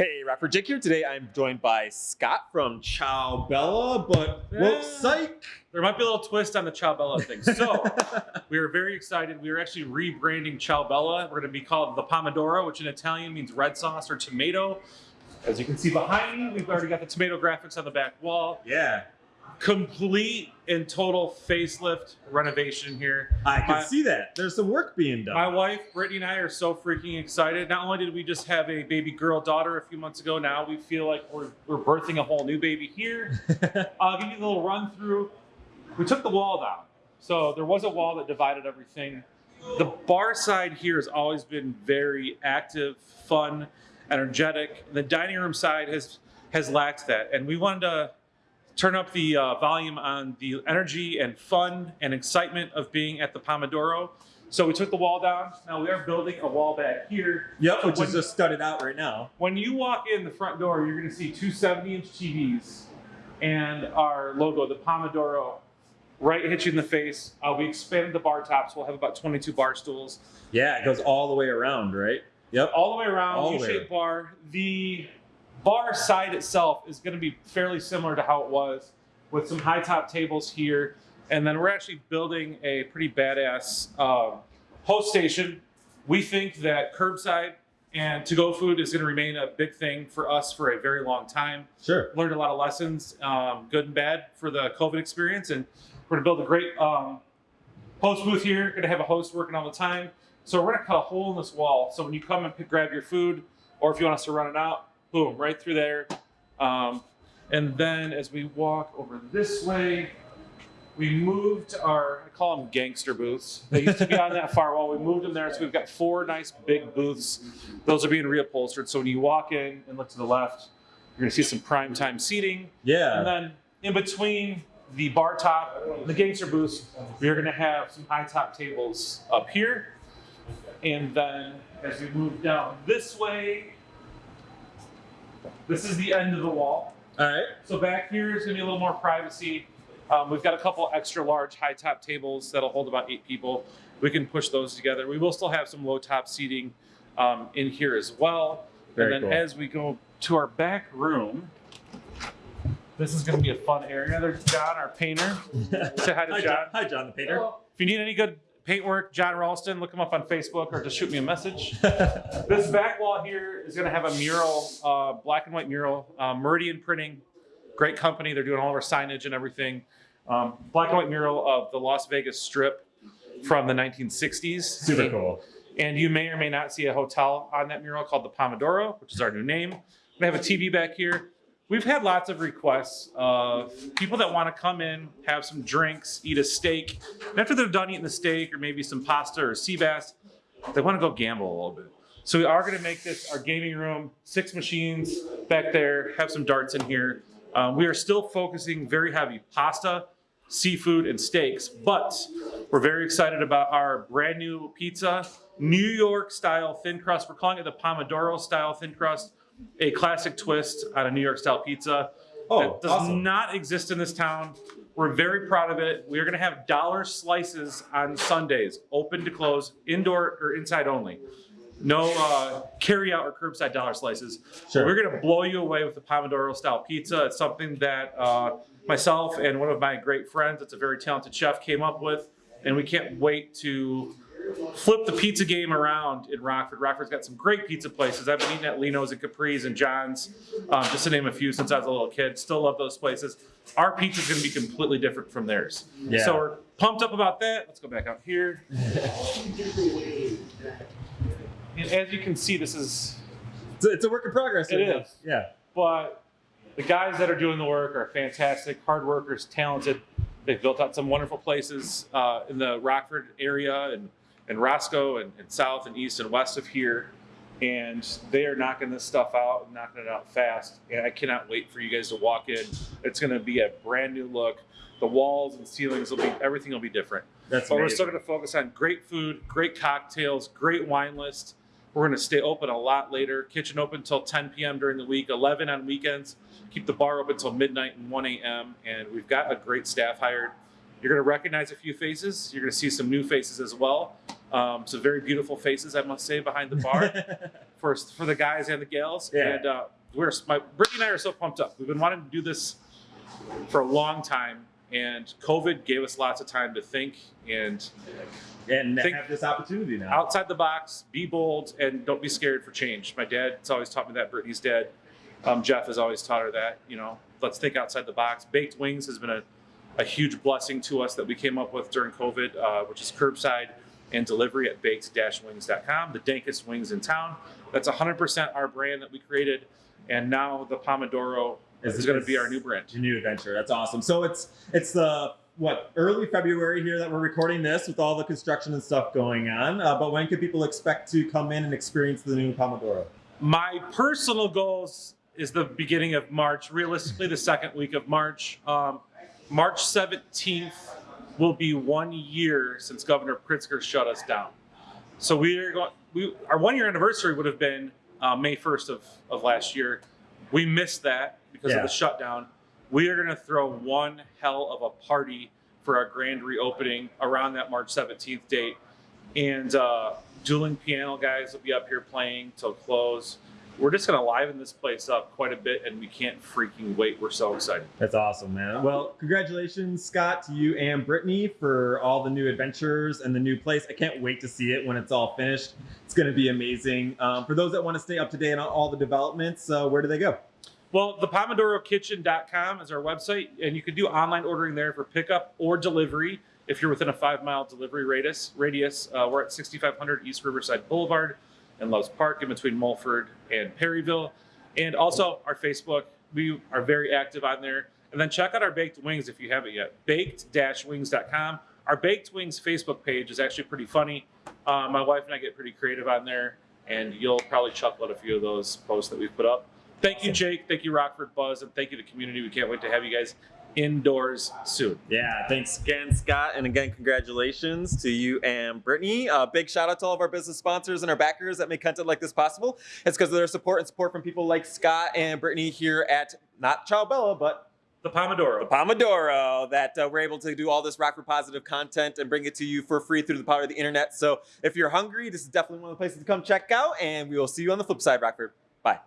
Hey, Rapper Jake here. Today I'm joined by Scott from Ciao Bella, but whoa, Eh. psych! There might be a little twist on the Ciao Bella thing. So we are very excited. We are actually rebranding Ciao Bella. We're going to be called the Pomodoro, which in Italian means red sauce or tomato. As you can see behind me, we've already got the tomato graphics on the back wall. yeah, Complete and total facelift renovation here. I can My- see that. There's some work being done. My wife, Brittany, and I are so freaking excited. Not only did we just have a baby girl daughter a few months ago, now we feel like we're, we're birthing a whole new baby here. I'll uh, give you a little run through. We took the wall down. So there was a wall that divided everything. The bar side here has always been very active, fun, energetic. The dining room side has has lacked that. And we wanted to turn up the uh, volume on the energy and fun and excitement of being at the Pomodoro. So we took the wall down. Now we are building a wall back here. yep, which When- is just studded out right now. When you walk in the front door, you're going to see two 70 inch TVs and our logo, the Pomodoro, right hit you in the face. Uh, we expanded the bar tops. We'll have about 22 bar stools Yeah, it goes all the way around, right? Yep. all the way around, All the way U-shaped bar. The bar side itself is going to be fairly similar to how it was, with some high top tables here, and then we're actually building a pretty badass um, host station. We think that curbside and to-go food is going to remain a big thing for us for a very long time. Sure. Learned a lot of lessons, um, good and bad, for the COVID experience, and we're going to build a great um, host booth here. Going to have a host working all the time. So we're going to cut a hole in this wall. So when you come and pick, grab your food, or if you want us to run it out, boom, right through there. Um, and then as we walk over this way, we moved our, I call them gangster booths. They used to be on that far wall. We moved them there. So we've got four nice big booths. Those are being reupholstered. So when you walk in and look to the left, you're going to see some prime time seating. Yeah. And then in between the bar top, and the gangster booths, we're going to have some high top tables up here. And then as we move down this way, this is the end of the wall. All right. So back here is going to be a little more privacy. Um, we've got a couple extra large high top tables that'll hold about eight people. We can push those together. We will still have some low top seating um, in here as well. Very and then cool. as we go to our back room, this is going to be a fun area. There's John, our painter. Say hi to Hi, John. John. Hi, John the painter. If you need any good paintwork, John Ralston, look him up on Facebook or just shoot me a message. this back wall here is going to have a mural, uh, black and white mural, uh, Meridian Printing, great company. They're doing all of our signage and everything. Um, black and white mural of the Las Vegas Strip from the 1960s. Super cool. And you may or may not see a hotel on that mural called the Pomodoro, which is our new name. We have a TV back here. We've had lots of requests of people that want to come in, have some drinks, eat a steak. And after they're done eating the steak or maybe some pasta or sea bass, they want to go gamble a little bit. So we are going to make this our gaming room, six machines back there, have some darts in here. Um, we are still focusing very heavy pasta, seafood, and steaks, but we're very excited about our brand new pizza, New York style thin crust. We're calling it the Pomodoro style thin crust, a classic twist on a New York style pizza Oh, that does awesome. not exist in this town. We're very proud of it. We are going to have dollar slices on Sundays, open to close, indoor or inside only. No uh, carry out or curbside dollar slices. Sure. We're going to blow you away with the Pomodoro style pizza. It's something that uh, myself and one of my great friends, that's a very talented chef, came up with. And we can't wait to flip the pizza game around in Rockford. Rockford's got some great pizza places. I've been eating at Lino's and Capri's and John's, um, just to name a few, since I was a little kid. Still love those places. Our pizza's going to be completely different from theirs. Yeah. So we're pumped up about that. Let's go back out here. And as you can see, this is It's a, it's a work in progress. It is. Yeah. but the guys that are doing the work are fantastic, hard workers, talented. They've built out some wonderful places uh, in the Rockford area and, and Roscoe and, and south and east and west of here. And they are knocking this stuff out and knocking it out fast. And I cannot wait for you guys to walk in. It's going to be a brand new look. The walls and ceilings will be, everything will be different. That's But we're still going to focus on great food, great cocktails, great wine list. We're going to stay open a lot later. Kitchen open until 10 p.m. during the week, 11 on weekends. Keep the bar open until midnight and 1 a.m. And we've got a great staff hired. You're going to recognize a few faces. You're going to see some new faces as well. Um, some very beautiful faces, I must say, behind the bar. for for the guys and the gals. Yeah. And uh, we're my Brittany and I are so pumped up. We've been wanting to do this for a long time, and COVID gave us lots of time to think and And Think- have this opportunity now. outside the box, be bold, and don't be scared for change. My dad's always taught me that. Brittany's dad, um, Jeff, has always taught her that. You know, let's think outside the box. Baked wings has been a, a huge blessing to us that we came up with during COVID, uh, which is curbside and delivery at baked-wings.com. The dankest wings in town. That's 100% our brand that we created, and now the Pomodoro Is- is, going to be our new brand. Your new adventure. That's awesome. So it's it's the what early February here that we're recording this with all the construction and stuff going on. Uh, but when can people expect to come in and experience the new Pomodoro? My personal goals is the beginning of March, realistically the second week of March. Um, March 17th will be one year since Governor Pritzker shut us down. So we are going. We our one year anniversary would have been uh, May 1st of, of last year. We missed that because Yeah. of the shutdown. We are going to throw one hell of a party for our grand reopening around that March 17th date, and uh, dueling piano guys will be up here playing till close. We're just going to liven this place up quite a bit, and we can't freaking wait. We're so excited. That's awesome, man. Well, congratulations, Scott, to you and Brittany for all the new adventures and the new place. I can't wait to see it when it's all finished. It's going to be amazing. Um, for those that want to stay up to date on all the developments, uh, where do they go? Well, the PomodoroKitchen.com is our website, and you can do online ordering there for pickup or delivery if you're within a five mile delivery radius. Radius. Uh, we're at 6500 East Riverside Boulevard in Loves Park, in between Mulford and Perryville, and also our Facebook. We are very active on there. And then check out our baked wings if you haven't yet. Baked-wings.com. Our baked wings Facebook page is actually pretty funny. Uh, my wife and I get pretty creative on there, and you'll probably chuckle at a few of those posts that we've put up. Thank you, Jake. Thank you, Rockford Buzz, and thank you to the community. We can't wait to have you guys indoors soon. Yeah, thanks again, Scott. And again, congratulations to you and Brittany. Uh, big shout out to all of our business sponsors and our backers that make content like this possible. It's because of their support and support from people like Scott and Brittany here at not Ciao Bella, but The Pomodoro. the Pomodoro that uh, we're able to do all this Rockford positive content and bring it to you for free through the power of the internet. So if you're hungry, this is definitely one of the places to come check out. And we will see you on the flip side, Rockford. Bye.